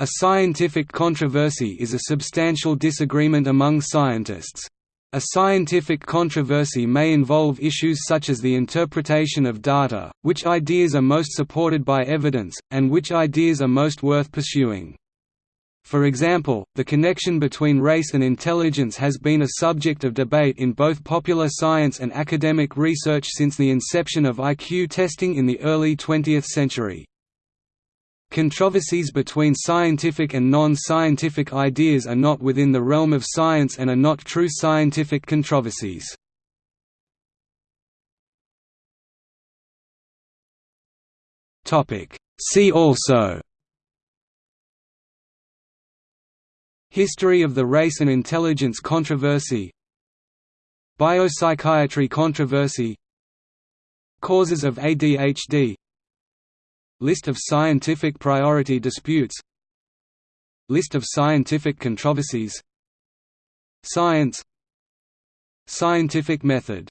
A scientific controversy is a substantial disagreement among scientists. A scientific controversy may involve issues such as the interpretation of data, which ideas are most supported by evidence, and which ideas are most worth pursuing. For example, the connection between race and intelligence has been a subject of debate in both popular science and academic research since the inception of IQ testing in the early 20th century. Controversies between scientific and non-scientific ideas are not within the realm of science and are not true scientific controversies. See also History of the race and intelligence controversy Biopsychiatry controversy Causes of ADHD List of scientific priority disputes. List of scientific controversies. Science. Scientific method